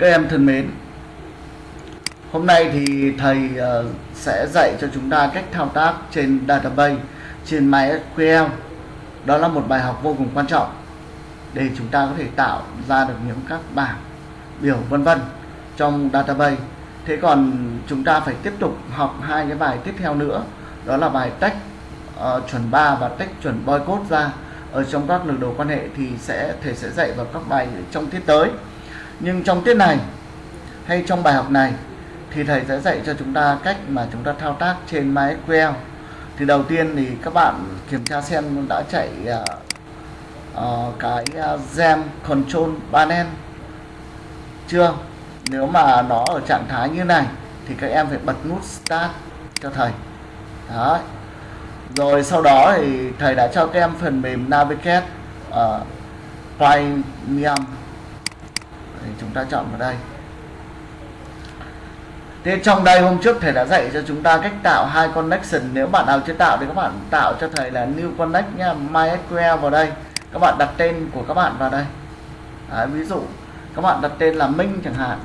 Các em thân mến, hôm nay thì thầy ờ, sẽ dạy cho chúng ta cách thao tác trên database trên MySQL. Đó là một bài học vô cùng quan trọng để chúng ta có thể tạo ra được những các bảng biểu vân vân trong database. Thế còn chúng ta phải tiếp tục học hai cái bài tiếp theo nữa, đó là bài tách uh, chuẩn 3 và tách chuẩn boycott ra ở trong các lực đồ quan hệ thì sẽ thầy sẽ dạy vào các bài trong tiết tới nhưng trong tiết này hay trong bài học này thì thầy sẽ dạy cho chúng ta cách mà chúng ta thao tác trên MySQL thì đầu tiên thì các bạn kiểm tra xem đã chạy uh, uh, cái uh, gem control panel chưa? Nếu mà nó ở trạng thái như này thì các em phải bật nút start cho thầy. Đó rồi sau đó thì thầy đã cho các em phần mềm navigate uh, premium thì chúng ta chọn vào đây. Thế trong đây hôm trước thầy đã dạy cho chúng ta cách tạo hai connection. Nếu bạn nào chưa tạo thì các bạn tạo cho thầy là new connect nha MySQL vào đây. Các bạn đặt tên của các bạn vào đây. Đấy, Ví dụ các bạn đặt tên là Minh chẳng hạn.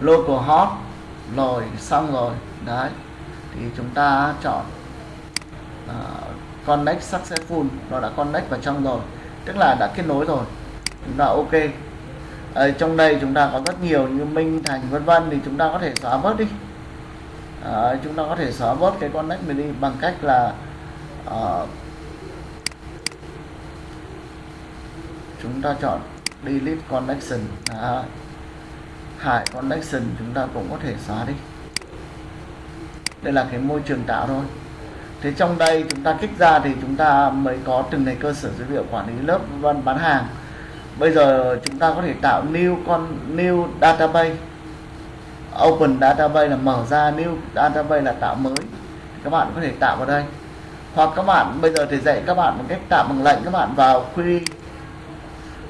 Local Hot Rồi xong rồi. Đấy Thì chúng ta chọn uh, Connect Successful. Nó đã connect vào trong rồi. Tức là đã kết nối rồi. Chúng ta ok ở trong đây chúng ta có rất nhiều như minh thành vân vân thì chúng ta có thể xóa bớt đi. À, chúng ta có thể xóa bớt cái con nách mình đi bằng cách là uh, chúng ta chọn delete connection. À, hại connection chúng ta cũng có thể xóa đi. Đây là cái môi trường tạo thôi. Thế trong đây chúng ta kích ra thì chúng ta mới có từng này cơ sở dữ liệu quản lý lớp vân bán hàng bây giờ chúng ta có thể tạo new con new database. Open database là mở ra new database là tạo mới. Các bạn có thể tạo vào đây. Hoặc các bạn bây giờ thì dạy các bạn một cách tạo bằng lệnh các bạn vào query.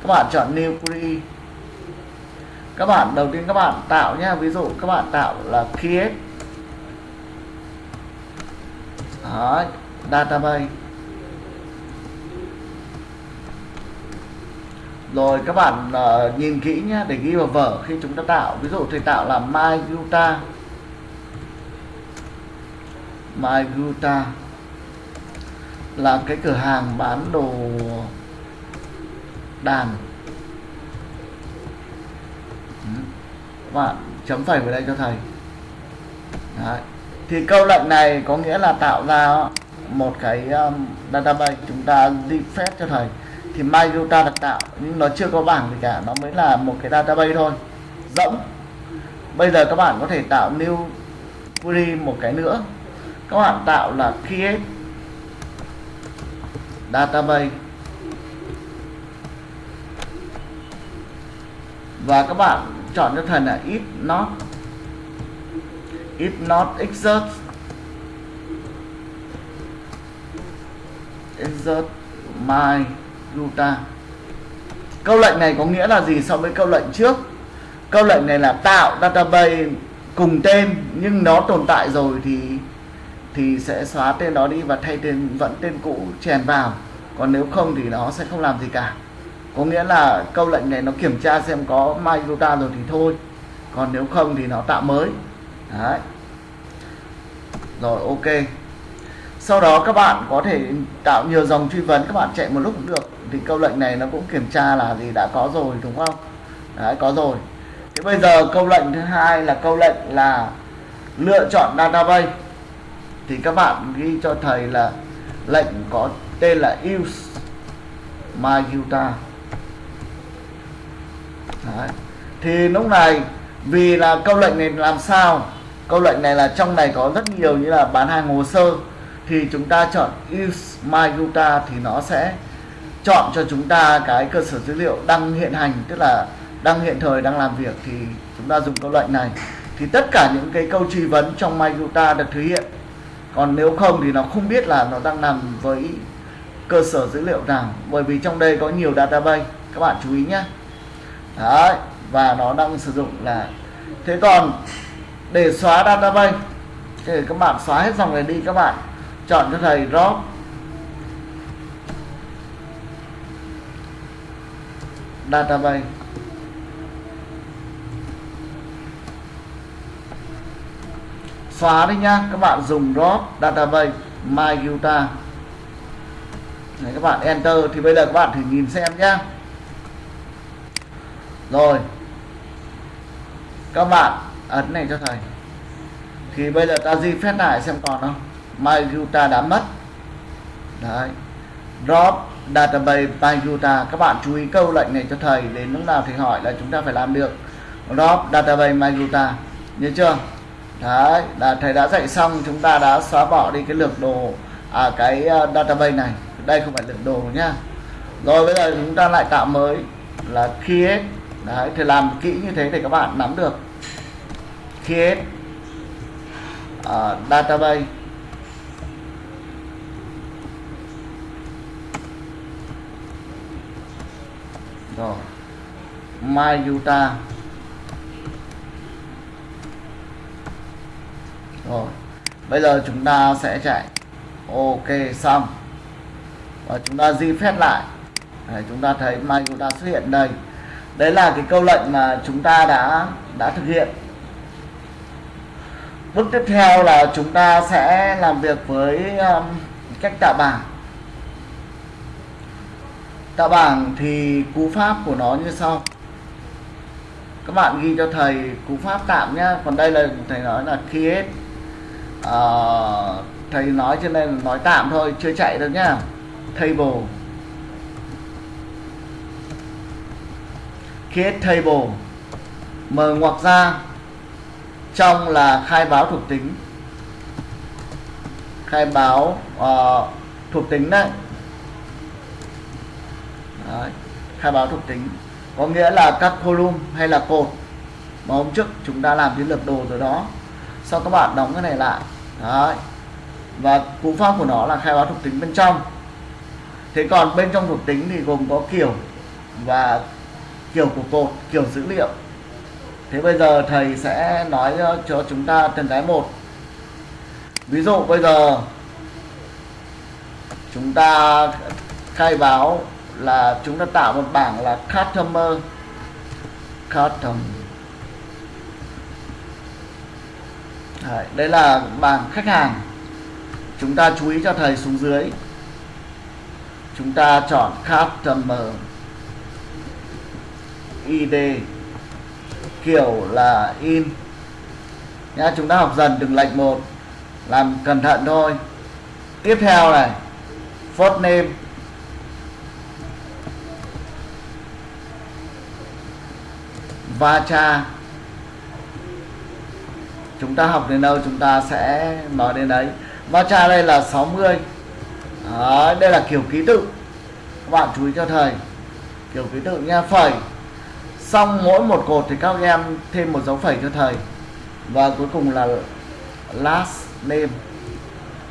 Các bạn chọn new query. Các bạn đầu tiên các bạn tạo nhé ví dụ các bạn tạo là create. Đấy, database. Rồi các bạn uh, nhìn kỹ nhé để ghi vào vở khi chúng ta tạo. Ví dụ thầy tạo là my guta. My guta là cái cửa hàng bán đồ đàn. Ừ. Các bạn chấm phẩy vào đây cho thầy. Đấy. thì câu lệnh này có nghĩa là tạo ra một cái um, database chúng ta defect phép cho thầy thì MyData được tạo, nhưng nó chưa có bảng gì cả, nó mới là một cái database thôi. Rỗng bây giờ các bạn có thể tạo new query một cái nữa. Các bạn tạo là create database. Và các bạn chọn cho thần là if not if not exert exert my Ruta câu lệnh này có nghĩa là gì so với câu lệnh trước? Câu lệnh này là tạo database cùng tên, nhưng nó tồn tại rồi thì thì sẽ xóa tên đó đi và thay tên, vẫn tên cũ chèn vào. Còn nếu không thì nó sẽ không làm gì cả. Có nghĩa là câu lệnh này nó kiểm tra xem có MyGuta rồi thì thôi. Còn nếu không thì nó tạo mới. Đấy. Rồi, ok sau đó các bạn có thể tạo nhiều dòng truy vấn, các bạn chạy một lúc cũng được. Thì câu lệnh này nó cũng kiểm tra là gì, đã có rồi, đúng không? Đấy, có rồi. Thế bây giờ câu lệnh thứ hai là câu lệnh là lựa chọn database. Thì các bạn ghi cho thầy là lệnh có tên là use myuta Đấy. thì lúc này, vì là câu lệnh này làm sao? Câu lệnh này là trong này có rất nhiều như là bán hàng hồ sơ thì chúng ta chọn use myuta thì nó sẽ chọn cho chúng ta cái cơ sở dữ liệu đang hiện hành, tức là đang hiện thời, đang làm việc, thì chúng ta dùng câu lệnh này. Thì tất cả những cái câu truy vấn trong MyGuta được thực hiện. Còn nếu không thì nó không biết là nó đang nằm với cơ sở dữ liệu nào, bởi vì trong đây có nhiều database. Các bạn chú ý nhé. Đấy, và nó đang sử dụng là thế còn để xóa database, thì các bạn xóa hết dòng này đi các bạn chọn cho thầy drop. Database. Xóa đi nha các bạn dùng drop database myuta Đấy, các bạn enter thì bây giờ các bạn thử nhìn xem nhá. Rồi. Các bạn ấn này cho thầy. Thì bây giờ ta di phép lại xem còn không. MyUta đã mất. Đấy. Drop database MyUta các bạn chú ý câu lệnh này cho thầy đến lúc nào thì hỏi là chúng ta phải làm được. Drop database MyUta nhớ chưa? Đấy là thầy đã dạy xong chúng ta đã xóa bỏ đi cái lược đồ à cái à, database này. Đây không phải lược đồ nhá. Rồi bây giờ chúng ta lại tạo mới là create. Đấy thì làm kỹ như thế để các bạn nắm được. Create uh, database. Rồi Mayuta. Utah rồi bây giờ chúng ta sẽ chạy. Ok xong. Và chúng ta di phép lại. Đấy, chúng ta thấy Mayuta Utah xuất hiện đây. Đấy là cái câu lệnh mà chúng ta đã đã thực hiện. Bước tiếp theo là chúng ta sẽ làm việc với um, cách tạo bảng tạo bảng thì cú pháp của nó như sau. Các bạn ghi cho thầy cú pháp tạm nhá. Còn đây là thầy nói là create à, thầy nói trên đây là nói tạm thôi chưa chạy được nhá. Table. Create table mở ngoặc ra. Trong là khai báo thuộc tính. Khai báo uh, thuộc tính đấy đấy, khai báo thuộc tính. Có nghĩa là các column hay là cột mà hôm trước chúng ta làm cái lược đồ rồi đó, sau các bạn đóng cái này lại. Đấy, và cú pháp của nó là khai báo thuộc tính bên trong. Thế còn bên trong thuộc tính thì gồm có kiểu và kiểu của cột kiểu dữ liệu. Thế bây giờ thầy sẽ nói ờ, cho chúng ta từng cái một. Ví dụ bây giờ chúng ta khai báo là chúng ta tạo một bảng là customer custom Đấy, đây là bảng khách hàng. Chúng ta chú ý cho thầy xuống dưới. Chúng ta chọn customer id kiểu là in. Nhá chúng ta học dần đừng lệch một làm cẩn thận thôi. Tiếp theo này first name va cha chúng ta học đến đâu chúng ta sẽ nói đến đấy. Va cha đây là 60 Đó, đây là kiểu ký tự. Các bạn chú ý cho thầy. Kiểu ký tự nha phẩy. Xong mỗi một cột thì các em thêm một dấu phẩy cho thầy. Và cuối cùng là last name.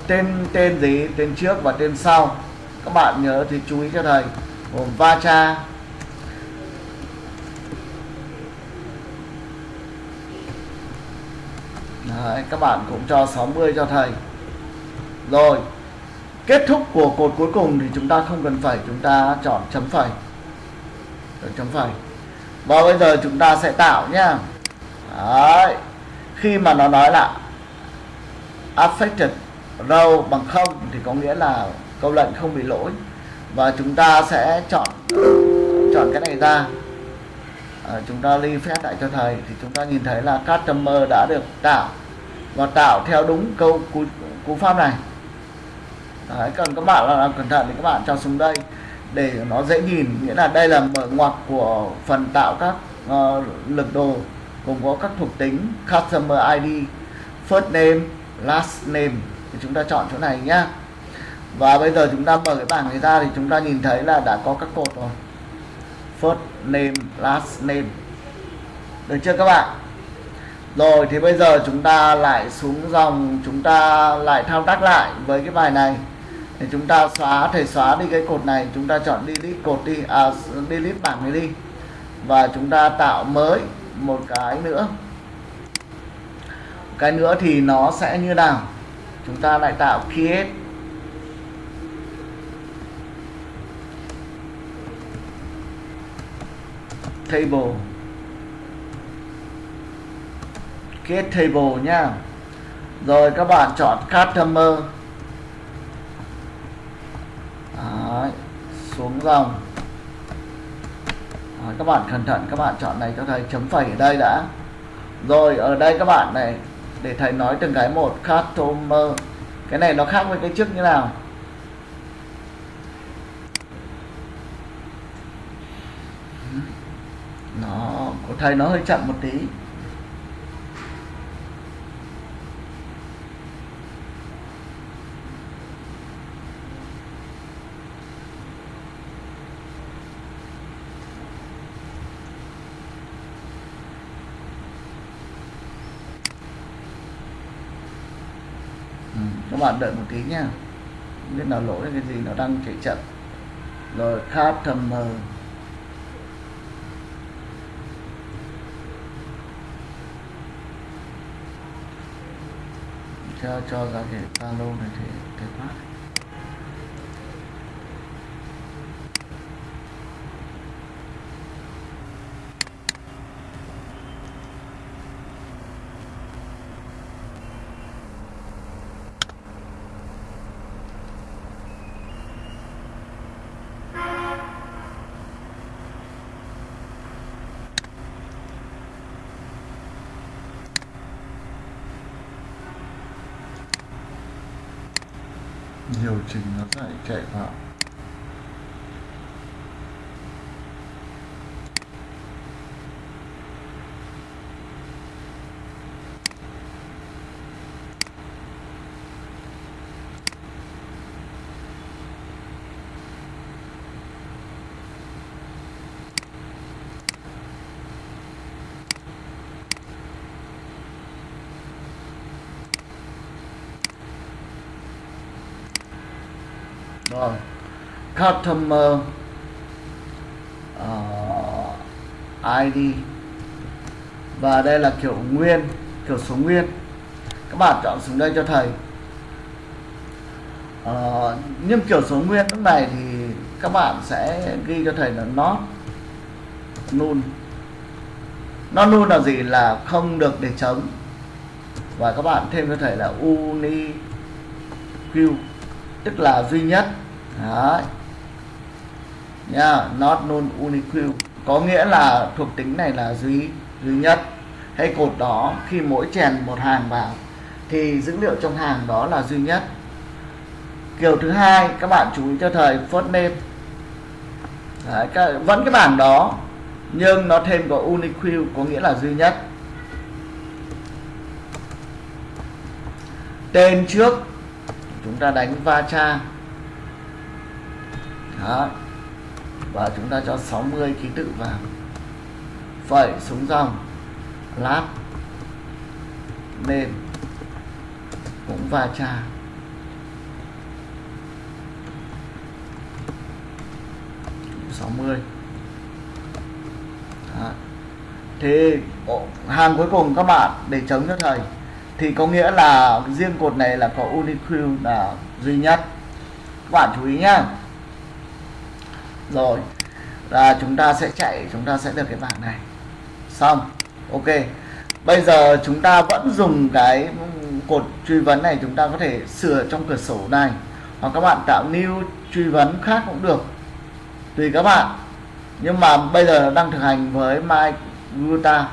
Tên tên gì tên trước và tên sau. Các bạn nhớ thì chú ý cho thầy. Gồm Vacha Đấy, các bạn cũng cho 60 cho thầy. Rồi kết thúc của cột cuối cùng thì chúng ta không cần phẩy chúng ta chọn chấm phẩy. Chấm phẩy. Và bây giờ chúng ta sẽ tạo nhá. Đấy. khi mà nó nói là affected row bằng không thì có nghĩa là câu lệnh không bị lỗi. Và chúng ta sẽ chọn chọn cái này ra à, chúng ta ly phép lại cho thầy. Thì chúng ta nhìn thấy là customer đã được tạo và tạo theo đúng câu cú, cú pháp này. Đấy, cần các bạn là làm cẩn thận thì các bạn cho xuống đây để nó dễ nhìn. Nghĩa là đây là mở ngoặc của phần tạo các uh, lực đồ gồm có các thuộc tính customer ID first name last name. Thì chúng ta chọn chỗ này nhá. Và bây giờ chúng ta mở cái bảng này ra thì chúng ta nhìn thấy là đã có các cột rồi first name last name. Được chưa các bạn? Rồi thì bây giờ chúng ta lại xuống dòng chúng ta lại thao tác lại với cái bài này. Thì chúng ta xóa thầy xóa đi cái cột này. Chúng ta chọn delete cột đi à, delete bảng này đi. Và chúng ta tạo mới một cái nữa. Cái nữa thì nó sẽ như nào? Chúng ta lại tạo create. Table. Get table nhá rồi các bạn chọn customer. Đấy, xuống dòng. Đấy, các bạn cẩn thận các bạn chọn này cho thầy chấm phẩy ở đây đã. Rồi ở đây các bạn này để thầy nói từng cái một customer. Cái này nó khác với cái trước như nào? Nó của thầy nó hơi chậm một tí. Ừ, các bạn đợi một tí nha biết nào lỗi cái gì nó đang chạy chậm. Rồi khát thầm mờ. ကြားကြားလာခဲ့တာလုံးတွေတဲ့ပါ rồi customer uh, ID và đây là kiểu nguyên kiểu số nguyên. Các bạn chọn xuống đây cho thầy. Uh, nhưng kiểu số nguyên lúc này thì các bạn sẽ ghi cho thầy là not null. Nó null là gì? Là không được để trống và các bạn thêm cho thầy là unique tức là duy nhất. Đấy. nha not null unique có nghĩa là thuộc tính này là duy duy nhất. Hay cột đó khi mỗi chèn một hàng vào thì dữ liệu trong hàng đó là duy nhất. Kiểu thứ hai các bạn chú ý cho thời first name Đấy, cái, vẫn cái bảng đó nhưng nó thêm có unique có nghĩa là duy nhất. Tên trước chúng ta đánh va cha, đó. Và chúng ta cho 60 ký tự vào. Phẩy xuống dòng. Lát. Nên cũng va cha. Sáu mươi. Thì hàng cuối cùng các bạn để chống cho thầy thì có nghĩa là riêng cột này là có uniqlo là duy nhất. Các bạn chú ý nhá. Rồi, là chúng ta sẽ chạy, chúng ta sẽ được cái bảng này. Xong, ok. Bây giờ chúng ta vẫn dùng cái cột truy vấn này, chúng ta có thể sửa trong cửa sổ này. Hoặc các bạn tạo new truy vấn khác cũng được. Tùy các bạn. Nhưng mà bây giờ đang thực hành với MyGuta.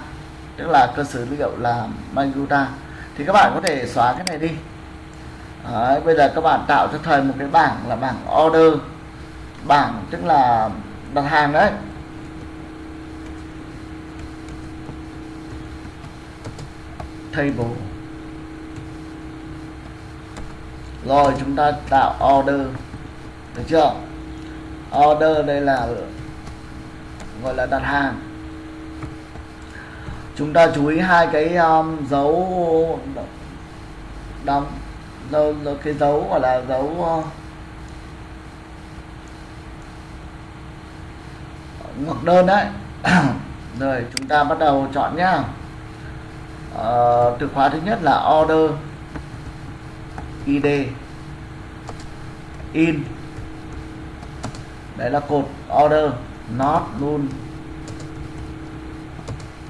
Tức là cơ sở dữ liệu là MyGuta thì các bạn có thể xóa cái này đi. Đấy, bây giờ các bạn tạo cho thầy một cái bảng là bảng order. Bảng tức là đặt hàng đấy. Table. Rồi chúng ta tạo order. Được chưa? Order đây là gọi là đặt hàng chúng ta chú ý hai cái um, dấu đóng dấu, cái dấu gọi là dấu uh, ngược đơn đấy. Rồi chúng ta bắt đầu chọn nhá. Uh, từ khóa thứ nhất là order id in. Đấy là cột order not null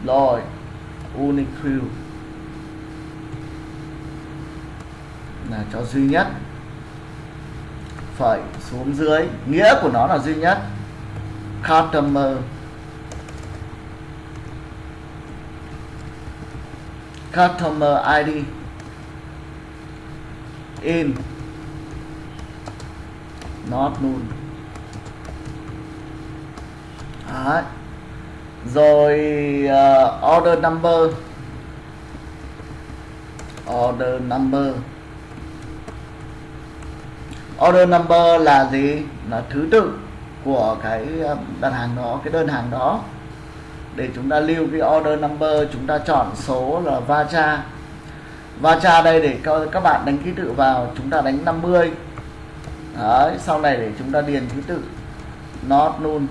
rồi unique là cho duy nhất, phẩy xuống dưới. Nghĩa của nó là duy nhất. Customer. Customer ID in. Not null Đấy rồi uh, order number. Order number. Order number là gì? Là thứ tự của cái ờ, đặt hàng đó cái đơn hàng đó. Để chúng ta lưu cái order number chúng ta chọn số là vacha. Vacha đây để các bạn đánh ký tự vào chúng ta đánh 50 Đấy, sau này để chúng ta điền ký tự. Not null.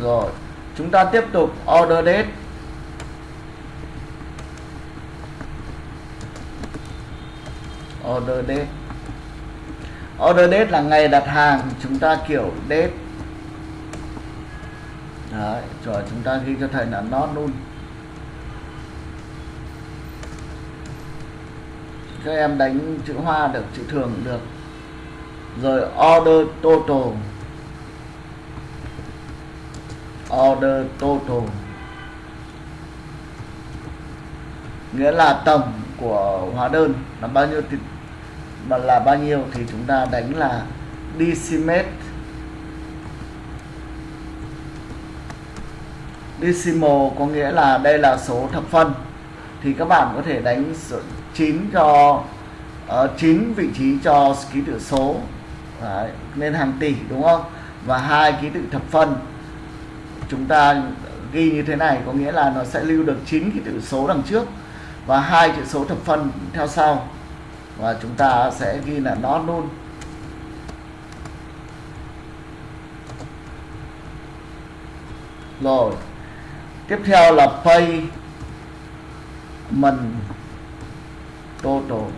Rồi chúng ta tiếp tục order date. Order date. Order date là ngày đặt hàng chúng ta kiểu date. Đấy, rồi chúng ta ghi cho thầy là not luôn. Các em đánh chữ hoa được chữ thường được. Rồi order total order total. Nghĩa là tổng của hóa đơn là bao nhiêu thì là bao nhiêu thì chúng ta đánh là decimal decimal có nghĩa là đây là số thập phân thì các bạn có thể đánh 9 cho ờ, uh, 9 vị trí cho ký tự số. Đấy, nên hàng tỷ đúng không? Và hai ký tự thập phân chúng ta ghi như thế này, có nghĩa là nó sẽ lưu được 9 ký tự số đằng trước và hai chữ số thập phân theo sau. Và chúng ta sẽ ghi là nó luôn. Rồi, tiếp theo là pay mình total.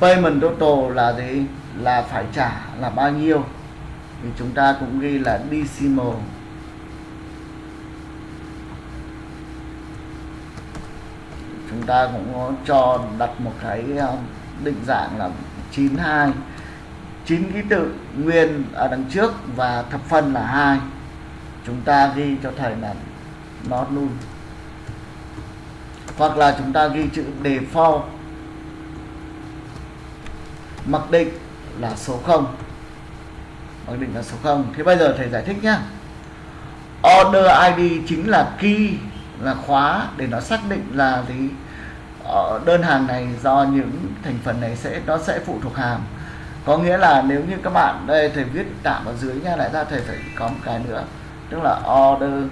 Payment total là gì? Là phải trả là bao nhiêu? Thì chúng ta cũng ghi là decimal. Chúng ta cũng có cho đặt một cái ờ, định dạng là 92 9 ký tự nguyên ở đằng trước và thập phân là hai. Chúng ta ghi cho thầy là nó null. Hoặc là chúng ta ghi chữ default. Mặc định là số 0 mặc định là số 0 thế bây giờ thầy giải thích nhá. Order ID chính là key là khóa để nó xác định là gì? Ở đơn hàng này do những thành phần này sẽ nó sẽ phụ thuộc hàm có nghĩa là nếu như các bạn đây thầy viết tạm ở dưới nha lại ra thầy phải có một cái nữa. Tức là order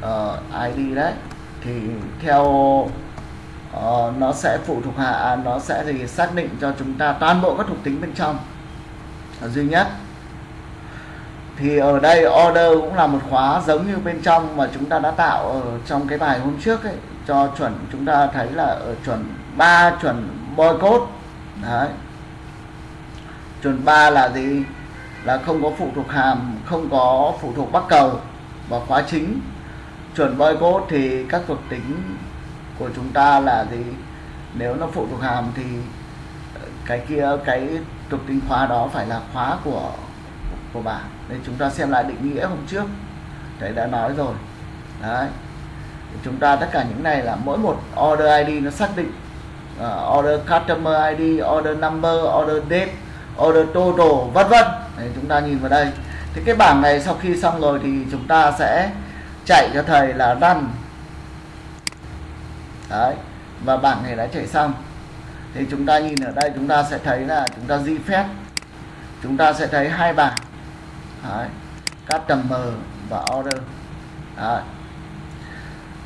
ờ, uh, ID đấy. Thì theo Ờ, nó sẽ phụ thuộc hạ à, nó sẽ thì xác định cho chúng ta toàn bộ các thuộc tính bên trong. Duy nhất. Thì ở đây order cũng là một khóa giống như bên trong mà chúng ta đã tạo ở trong cái bài hôm trước ấy cho chuẩn chúng ta thấy là ở chuẩn 3 chuẩn boycott đấy. Chuẩn 3 là gì? Là không có phụ thuộc hàm không có phụ thuộc bắc cầu và khóa chính. Chuẩn boycott thì các thuộc tính của chúng ta là gì? Nếu nó phụ thuộc hàm thì ờ, cái kia cái thuộc tính khóa đó phải là khóa của của bạn. Nên chúng ta xem lại định nghĩa hôm trước. Thầy đã nói rồi. Đấy. Chúng ta tất cả những này là mỗi một order ID nó xác định uh, order customer ID order number order date order total vân vân. Chúng ta nhìn vào đây. Thì cái bảng này sau khi xong rồi thì chúng ta sẽ chạy cho thầy là run đấy và bảng này đã chạy xong thì chúng ta nhìn ở đây chúng ta sẽ thấy là chúng ta di phép. Chúng ta sẽ thấy hai bảng. Đấy. customer và order. Đấy.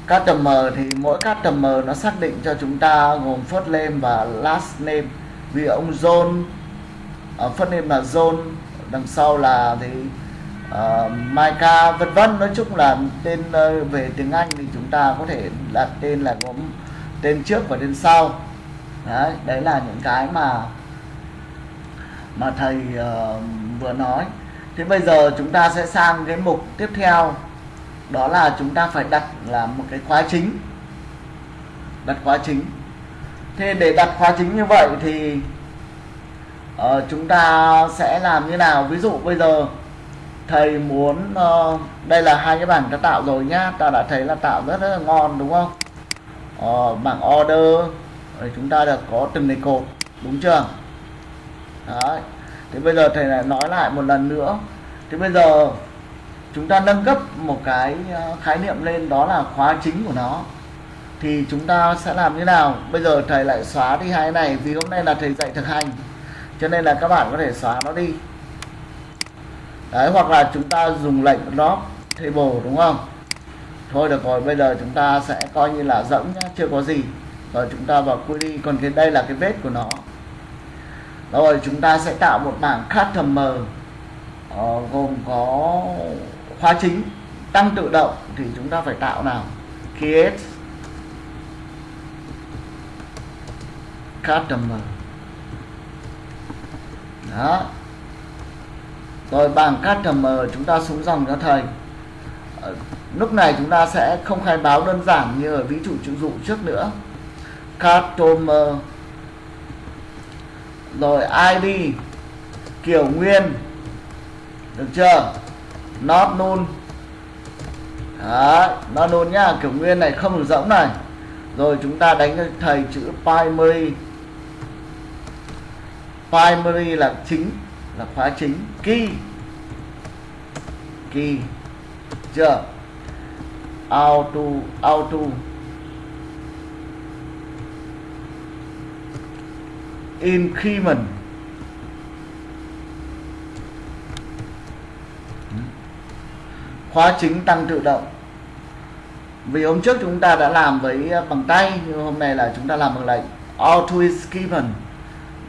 customer thì mỗi customer nó xác định cho chúng ta gồm first name và last name. Vì ông John ở uh, first name là John đằng sau là thì ờ, uh, Maika vân vân. Nói chung là tên uh, về tiếng Anh thì chúng ta có thể đặt tên là gồm tên trước và tên sau. Đấy đấy là những cái mà mà thầy uh, vừa nói. Thế bây giờ chúng ta sẽ sang cái mục tiếp theo. Đó là chúng ta phải đặt là một cái khóa chính. Đặt khóa chính. Thế để đặt khóa chính như vậy thì uh, chúng ta sẽ làm như nào? Ví dụ bây giờ thầy muốn uh, đây là hai cái bảng ta tạo rồi nhá. Ta đã thấy là tạo rất, rất là ngon đúng không? Uh, bảng order. Rồi chúng ta được có từng này cột đúng chưa? Đấy. thế bây giờ thầy lại nói lại một lần nữa. Thế bây giờ chúng ta nâng cấp một cái ờ, khái niệm lên đó là khóa chính của nó. Thì chúng ta sẽ làm như nào? Bây giờ thầy lại xóa đi hai này vì hôm nay là thầy dạy thực hành. Cho nên là các bạn có thể xóa nó đi đấy hoặc là chúng ta dùng lệnh drop table đúng không? Thôi được rồi bây giờ chúng ta sẽ coi như là rỗng nhá chưa có gì. Rồi chúng ta vào query còn cái đây là cái vết của nó. Rồi chúng ta sẽ tạo một bảng customer uh, gồm có khóa chính tăng tự động thì chúng ta phải tạo nào? Create customer. Đó rồi bảng customer chúng ta xuống dòng cho thầy. Ờ, lúc này chúng ta sẽ không khai báo đơn giản như ở ví dụ chữ dụ trước nữa. Customer rồi ID kiểu nguyên. Được chưa? Not null Đấy, not null nhá kiểu nguyên này không được rỗng này. Rồi chúng ta đánh cho thầy chữ primary. Primary là chính là khóa chính. Key key chưa auto auto. Increment khóa chính tăng tự động. Vì hôm trước chúng ta đã làm với à, bằng tay, nhưng hôm nay là chúng ta làm bằng lệnh. Auto increment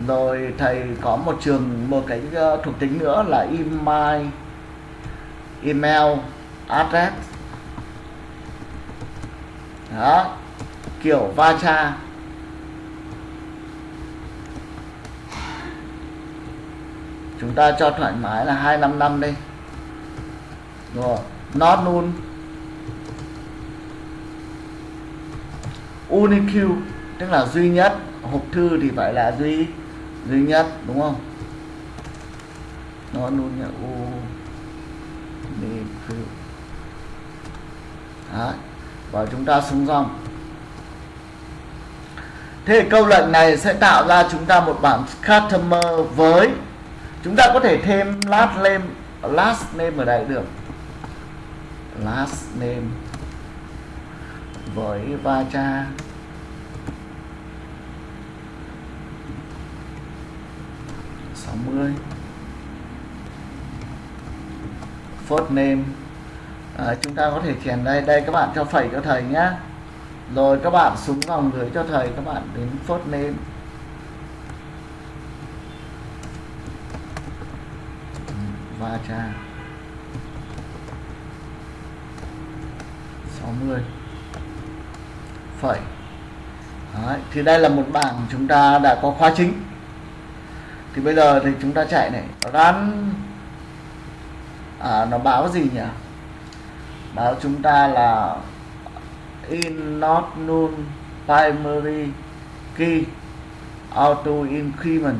rồi thầy có một trường, một cái ờ, thuộc tính nữa là email email address. Đó, kiểu va cha chúng ta cho thoải mái là 255 đi. Rồi not null. Unique, tức là duy nhất. Hộp thư thì phải là duy duy nhất, đúng không? Nó luôn là u Đấy. và chúng ta xuống dòng. Thế câu lệnh này sẽ tạo ra chúng ta một bảng customer với, chúng ta có thể thêm last name last name ở đây được. Last name với va cha. 60 first name à, chúng ta có thể chèn đây. Đây các bạn cho phẩy cho thầy nhé rồi các bạn xuống dòng gửi cho thầy. Các bạn đến first name va cha. 60 phẩy. Đấy, thì đây là một bảng chúng ta đã có khóa chính thì bây giờ thì chúng ta chạy này. Run à, nó báo gì nhỉ? Báo chúng ta là in not null primary key auto increment.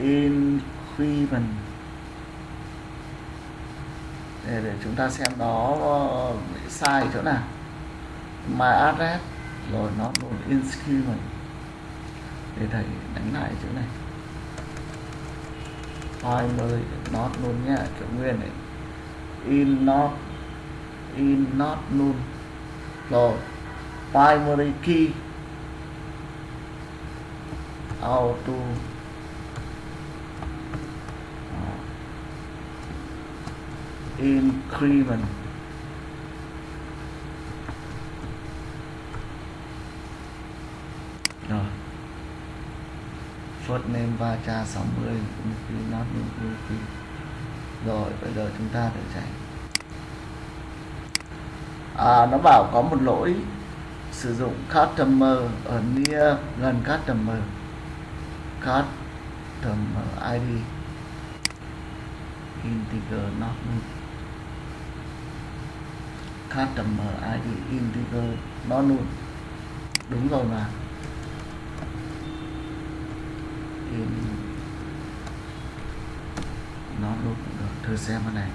Increment. Để, để chúng ta xem nó ờ, sai chỗ nào. My address. Rồi nó null increment để thầy đánh lại chỗ này. Primary not luôn nhá, kiểu nguyên này. In not in not null rồi, primary key. Auto. Increment rồi first name va cha 60 Nuki not Nuki rồi bây giờ chúng ta thử chạy. À, nó bảo có một lỗi sử dụng customer ở near gần customer. Customer ID integer not null customer ID integer not null đúng rồi mà. In nó đốt cũng được, thử xem cái này.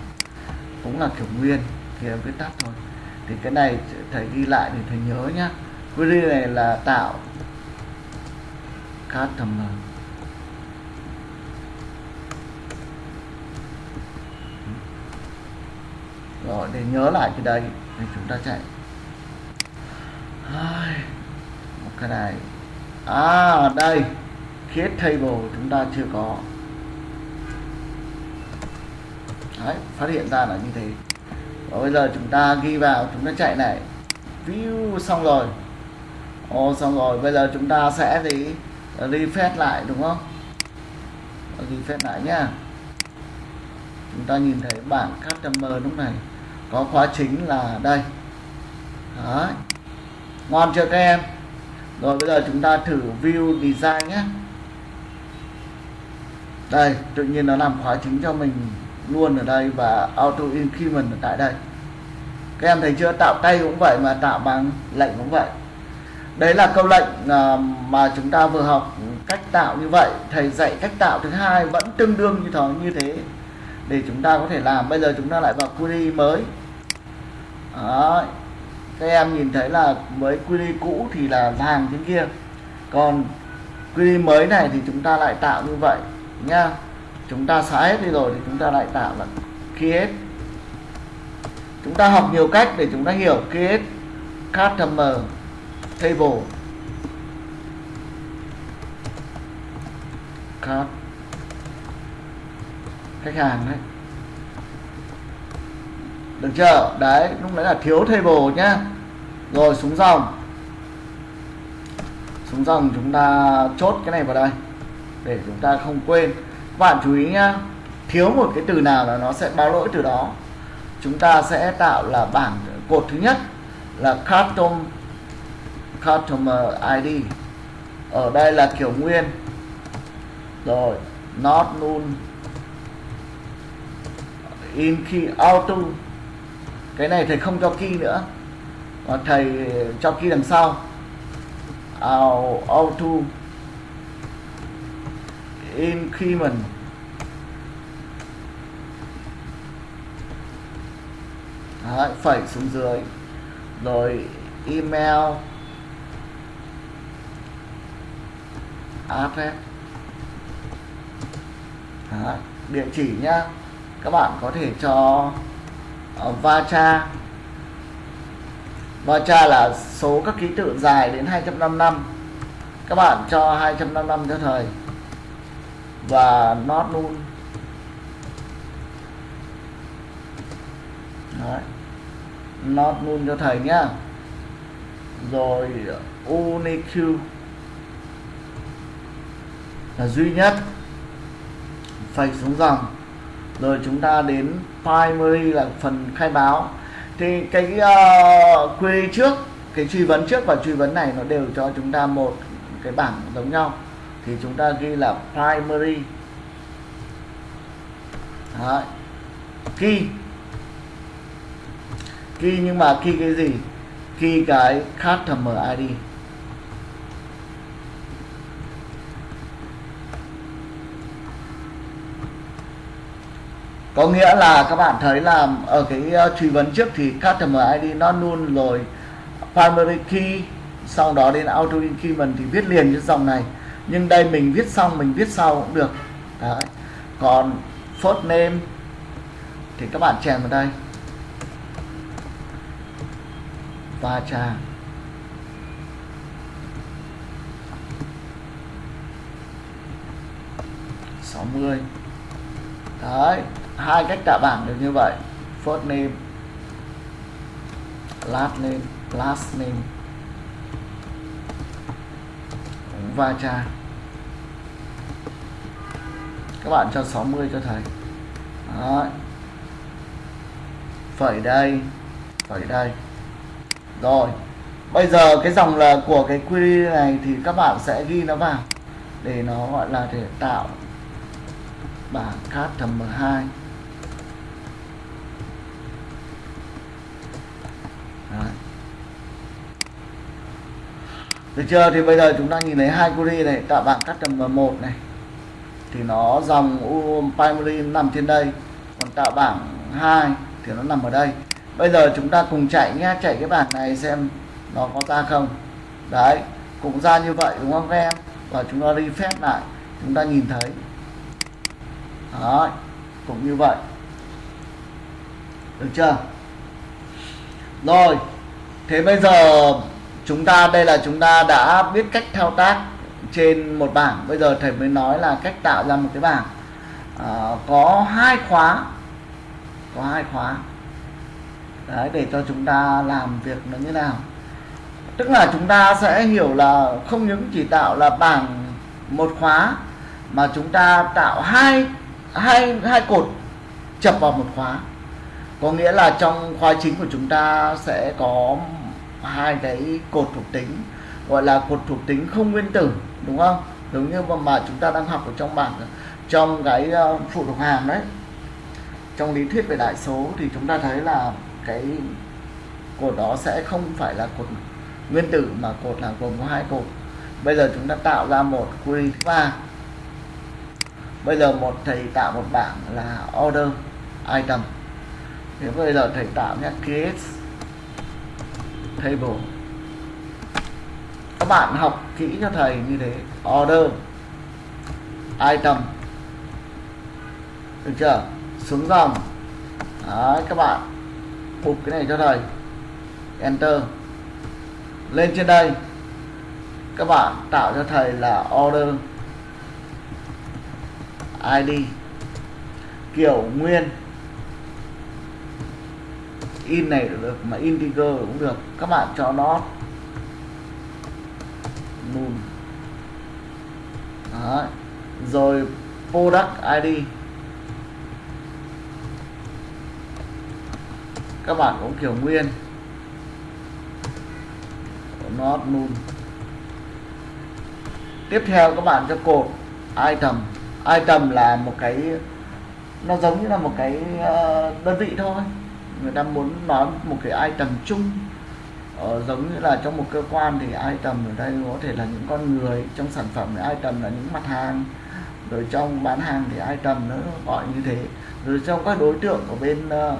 Cũng là kiểu nguyên, thì em viết tắt thôi. Thì cái này, thầy ghi lại để thầy nhớ nhá. Query này là tạo customer rồi, để nhớ lại cái đây thì chúng ta chạy. Một cái này. À đây create table chúng ta chưa có. Đấy, phát hiện ra là như thế. Và bây giờ chúng ta ghi vào chúng ta chạy này. View xong rồi. Ồ xong rồi. Bây giờ chúng ta sẽ gì? Refresh lại đúng không? Refresh lại nhá. Chúng ta nhìn thấy bảng customer lúc này có khóa chính là đây. Đấy. ngon chưa các em? Rồi bây giờ chúng ta thử view design nhé đây, tự nhiên nó làm khóa chính cho mình luôn ở đây và auto increment ở tại đây. Các em thấy chưa? Tạo tay cũng vậy mà tạo bằng lệnh cũng vậy. Đấy là câu lệnh à, mà chúng ta vừa học cách tạo như vậy. Thầy dạy cách tạo thứ hai vẫn tương đương như thế như thế để chúng ta có thể làm. Bây giờ chúng ta lại vào query mới. Đó. các em nhìn thấy là với query cũ thì là vàng trên kia. Còn query mới này thì chúng ta lại tạo như vậy nha. Chúng ta xóa hết đi rồi thì chúng ta lại tạo là create chúng ta học nhiều cách để chúng ta hiểu. Create customer table. Card khách hàng đấy. Được chưa? Đấy, lúc đấy là thiếu table nhá. Rồi, xuống dòng. Xuống dòng chúng ta chốt cái này vào đây để chúng ta không quên. Các bạn chú ý nhá, thiếu một cái từ nào là nó sẽ báo lỗi từ đó. Chúng ta sẽ tạo là bảng cột thứ nhất là custom, customer ID ở đây là kiểu nguyên. Rồi, not null. In key, auto. Cái này thầy không cho key nữa, mà thầy cho key đằng sau. Auto increment Đấy, phẩy xuống dưới. Rồi email. Address. Đấy, địa chỉ nhá. Các bạn có thể cho ờ, uh, vacha vacha là số các ký tự dài đến 255 các bạn cho 255 cho thời và not luôn. Đấy. not luôn cho thầy nhá. Rồi unique là duy nhất. Phải xuống dòng. Rồi chúng ta đến primary là phần khai báo. Thì cái uh, query trước cái truy vấn trước và truy vấn này nó đều cho chúng ta một cái bảng giống nhau thì chúng ta ghi là primary. Đấy. key. Key nhưng mà key cái gì? Key cái customer ID có nghĩa là các bạn thấy là ở cái ờ, truy vấn trước thì customer ID nó luôn rồi primary key, sau đó đến auto increment thì viết liền cái dòng này nhưng đây mình viết xong, mình viết sau cũng được. Đấy. Còn first name thì các bạn chèn vào đây. Và chàng sáu mươi. Đấy, hai cách tạo bảng được như vậy. First name last name last name va cha các bạn cho 60 cho thầy Đấy. phẩy đây phẩy đây rồi bây giờ cái dòng là của cái query này thì các bạn sẽ ghi nó vào để nó gọi là để tạo bảng customer 2 Đấy. Được chưa? Thì bây giờ chúng ta nhìn thấy hai query này, tạo bảng cắt customer 1 này thì nó dòng primary nằm trên đây, còn tạo bảng 2 thì nó nằm ở đây. Bây giờ chúng ta cùng chạy nhé, chạy cái bảng này xem nó có ra không. Đấy, cũng ra như vậy đúng không các em? Và chúng ta refresh lại, chúng ta nhìn thấy. Đấy, cũng như vậy. Được chưa? Rồi, thế bây giờ chúng ta, đây là chúng ta đã biết cách thao tác trên một bảng. Bây giờ thầy mới nói là cách tạo ra một cái bảng. À, có hai khóa. Có hai khóa. Đấy để cho chúng ta làm việc nó như nào. Tức là chúng ta sẽ hiểu là không những chỉ tạo là bảng một khóa mà chúng ta tạo hai hai hai cột chập vào một khóa. Có nghĩa là trong khóa chính của chúng ta sẽ có hai cái cột thuộc tính. Gọi là cột thuộc tính không nguyên tử đúng không? Giống như mà chúng ta đang học ở trong bảng, trong cái ờ, phụ thuộc hàm đấy. Trong lý thuyết về đại số thì chúng ta thấy là cái cột đó sẽ không phải là cột nguyên tử mà cột là gồm có hai cột. Bây giờ chúng ta tạo ra một query thứ ba. Bây giờ một thầy tạo một bảng là order item. Thế bây giờ thầy tạo nhé, create table các bạn học kỹ cho thầy như thế. Order. Item. Được chưa? Xuống dòng. Đấy, các bạn bục cái này cho thầy. Enter. Lên trên đây. Các bạn tạo cho thầy là order. Id kiểu nguyên. In này được mà integer cũng được. Các bạn cho nó moon. Đấy. rồi, product id các bạn cũng kiểu nguyên. Not moon. Tiếp theo các bạn cho cột item. Item là một cái, nó giống như là một cái ờ, đơn vị thôi. Người ta muốn nói một cái item chung ờ, giống như là trong một cơ quan thì item ở đây có thể là những con người trong sản phẩm thì item là những mặt hàng rồi trong bán hàng thì item nó gọi như thế. Rồi trong các đối tượng của bên uh,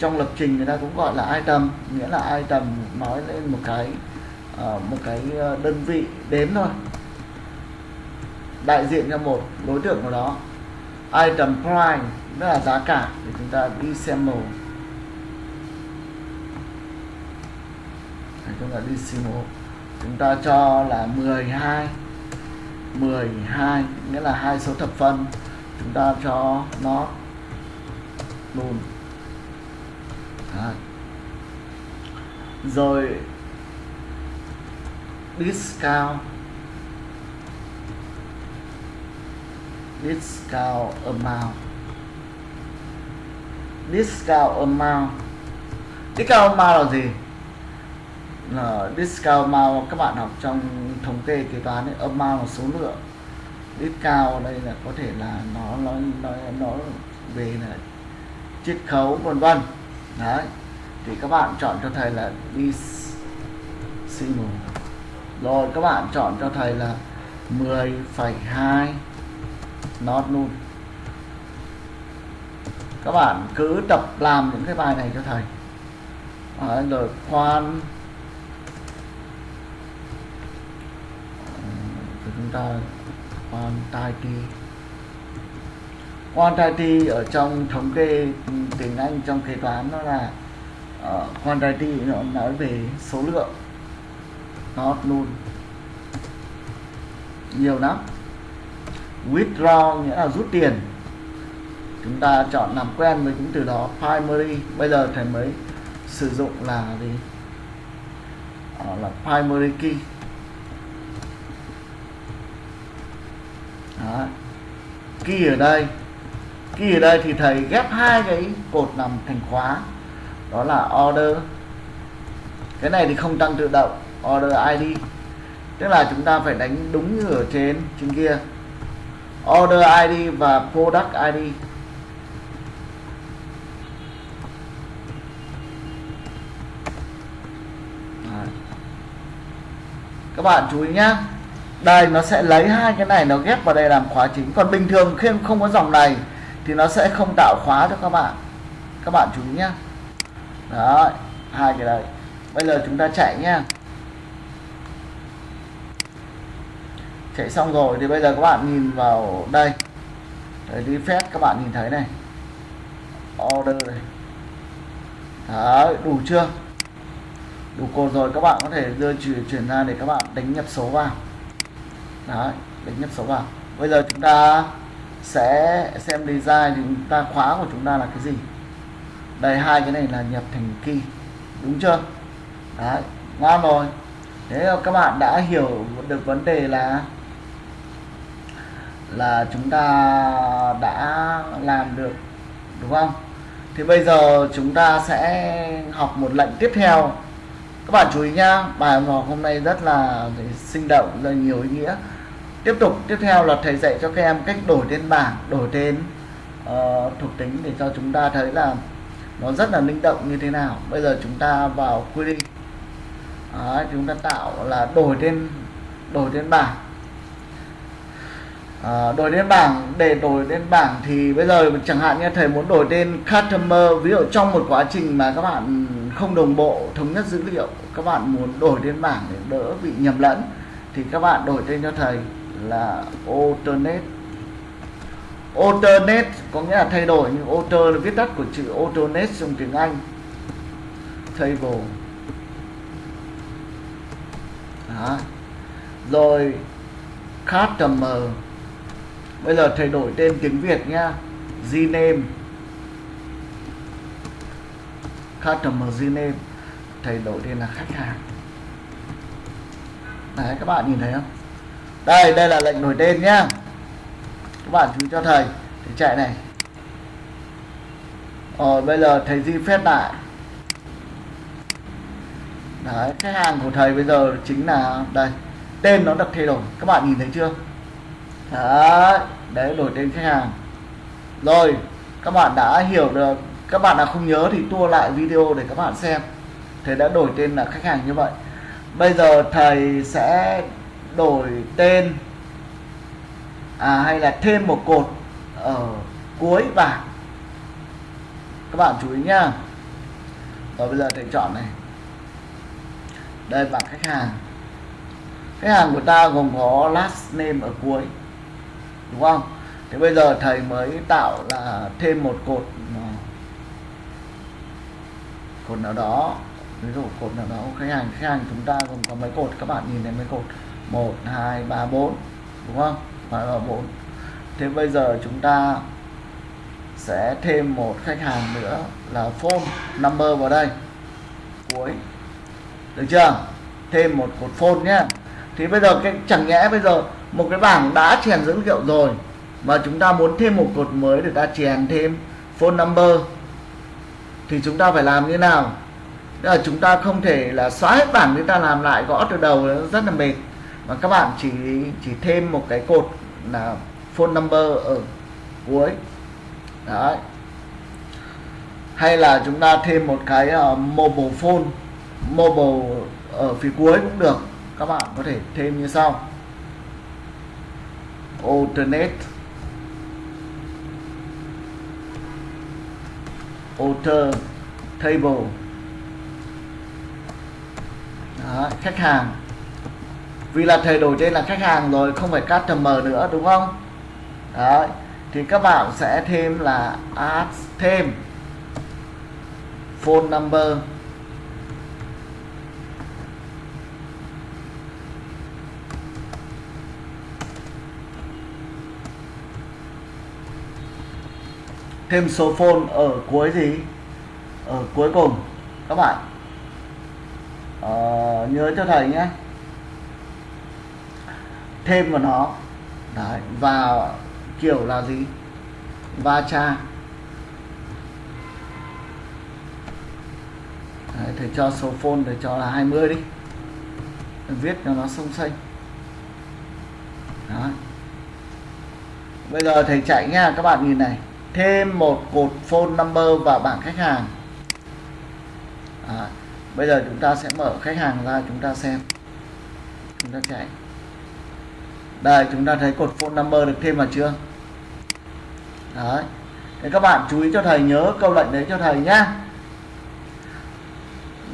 trong lập trình người ta cũng gọi là item nghĩa là item nói lên một cái uh, một cái đơn vị đếm thôi. Đại diện cho một đối tượng của đó. Item price tức là giá cả thì chúng ta đi xem màu. Thì chúng ta đi decimal chúng ta cho là 12 12 nghĩa là hai số thập phân chúng ta cho nó luôn null rồi, discount. Discount amount. Discount amount. Discount amount là gì? Là discount mao các bạn học trong thống kê kế toán ấy, amount là số lượng. Discount đây là có thể là nó nó nó nó về là chiết khấu vân vân. Đấy. Thì các bạn chọn cho thầy là decimal rồi các bạn chọn cho thầy là 10,2 not luôn. Các bạn cứ tập làm những cái bài này cho thầy. Rồi khoan. Quantity quantity quantity ở trong thống kê tiếng Anh trong kế toán nó là ờ, uh, quantity nó nói về số lượng not luôn nhiều lắm. Withdraw nghĩa là rút tiền. Chúng ta chọn làm quen với những từ đó primary bây giờ thầy mới sử dụng là gì? Đó là primary key. Đó. Kỳ ở đây. Kỳ ở đây thì thầy ghép hai cái cột nằm thành khóa. Đó là order. Cái này thì không tăng tự động, Order ID Tức là chúng ta phải đánh đúng như ở trên trên kia. Order ID và Product ID các bạn chú ý nhé đây nó sẽ lấy hai cái này nó ghép vào đây làm khóa chính. Còn bình thường khi không có dòng này thì nó sẽ không tạo khóa cho các bạn. Các bạn chú ý nhá. Đó hai cái đấy. Bây giờ chúng ta chạy nhá. Chạy xong rồi thì bây giờ các bạn nhìn vào đây. Đấy, đi phép các bạn nhìn thấy này. Order này. Đấy đủ chưa? Đủ cột rồi các bạn có thể đưa chuyển ra để các bạn đánh nhập số vào đấy đánh nhập số vào bây giờ chúng ta sẽ xem design, thì chúng ta khóa của chúng ta là cái gì? Đây, hai cái này là nhập thành key, đúng chưa? Đấy ngon rồi. Thế các bạn đã hiểu được vấn đề là là chúng ta đã làm được, đúng không? Thì bây giờ chúng ta sẽ học một lệnh tiếp theo. Các bạn chú ý nhá, bài học hôm nay rất là sinh động, rất là nhiều ý nghĩa tiếp tục tiếp theo là thầy dạy cho các em cách đổi tên bảng đổi tên uh, thuộc tính để cho chúng ta thấy là nó rất là linh động như thế nào. Bây giờ chúng ta vào query Đấy, chúng ta tạo là đổi tên đổi tên bảng. À, đổi tên bảng để đổi tên bảng thì bây giờ chẳng hạn như thầy muốn đổi tên customer ví dụ trong một quá trình mà các bạn không đồng bộ thống nhất dữ liệu các bạn muốn đổi tên bảng để đỡ bị nhầm lẫn thì các bạn đổi tên cho thầy là alternate alternate có nghĩa là thay đổi, nhưng alter là viết tắt của chữ alternate trong tiếng Anh. Table. Đó. rồi, customer. Bây giờ thay đổi tên tiếng Việt nhá Gname. Customer Gname. Thay đổi tên là khách hàng. Đấy, các bạn nhìn thấy không? Đây đây là lệnh đổi tên nhá. Các bạn chú cho thầy để chạy này. Rồi, bây giờ thầy di phép lại. Đấy, khách hàng của thầy bây giờ chính là, đây, tên nó được thay đổi. Các bạn nhìn thấy chưa? Đấy đấy, đổi tên khách hàng. Rồi, các bạn đã hiểu được, các bạn nào không nhớ thì tua lại video để các bạn xem. Thầy đã đổi tên là khách hàng như vậy. Bây giờ thầy sẽ đổi tên à, hay là thêm một cột ở cuối bảng. Các bạn chú ý nhá. Rồi bây giờ thầy chọn này. Đây bảng khách hàng. Khách hàng của ta gồm có last name ở cuối đúng không? Thế bây giờ thầy mới tạo là thêm một cột à, cột nào đó. Ví dụ cột nào đó khách hàng khách hàng chúng ta gồm có mấy cột? Các bạn nhìn thấy mấy cột? Một, hai, ba, bốn, đúng không? Phải là bốn. Thế bây giờ chúng ta sẽ thêm một khách hàng nữa là phone number vào đây. Cuối. Được chưa? Thêm một cột phone nhé. Thì bây giờ cái, chẳng nhẽ bây giờ một cái bảng đã chèn dữ liệu rồi mà chúng ta muốn thêm một cột mới để ta chèn thêm phone number, thì chúng ta phải làm như nào? Tức là chúng ta không thể là xóa hết bảng, chúng ta làm lại gõ từ đầu, rất là mệt và các bạn chỉ chỉ thêm một cái cột là phone number ở cuối. Đấy. Hay là chúng ta thêm một cái uh, mobile phone mobile ở phía cuối cũng được. Các bạn có thể thêm như sau. Alternate. Alter table. Đó, khách hàng vì là thầy đổi trên là khách hàng rồi không phải customer nữa đúng không? Đấy. thì các bạn sẽ thêm là add thêm phone number. Thêm số phone ở cuối gì? Ở cuối cùng các bạn. Ờ, nhớ cho thầy nhé thêm vào nó. Đấy, và kiểu là gì? Va cha Đấy, thầy cho số phone để cho là 20 đi. Viết cho nó sông xanh Đấy. bây giờ thầy chạy nha các bạn nhìn này. Thêm một cột phone number vào bảng khách hàng. À, bây giờ chúng ta sẽ mở khách hàng ra chúng ta xem. Chúng ta chạy đây, chúng ta thấy cột phone number được thêm vào chưa? Đấy. Thế các bạn chú ý cho thầy, nhớ câu lệnh đấy cho thầy nhá.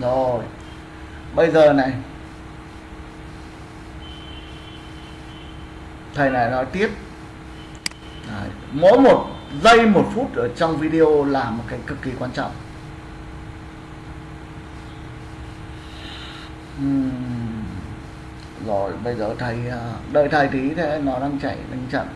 Rồi. Bây giờ này. Thầy này nói tiếp. Đấy. mỗi một giây, một phút ở trong video là một cái cực kỳ quan trọng. Uhm rồi bây giờ thầy ờ, đợi thầy tí thế nó đang chạy đang chậm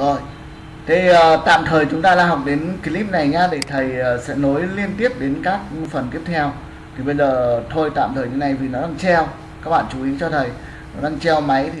rồi thế uh, tạm thời chúng ta đã học đến clip này nhá để thầy uh, sẽ nối liên tiếp đến các phần tiếp theo. Thì bây giờ thôi tạm thời như này vì nó đang treo. Các bạn chú ý cho thầy nó đang treo máy thì thầy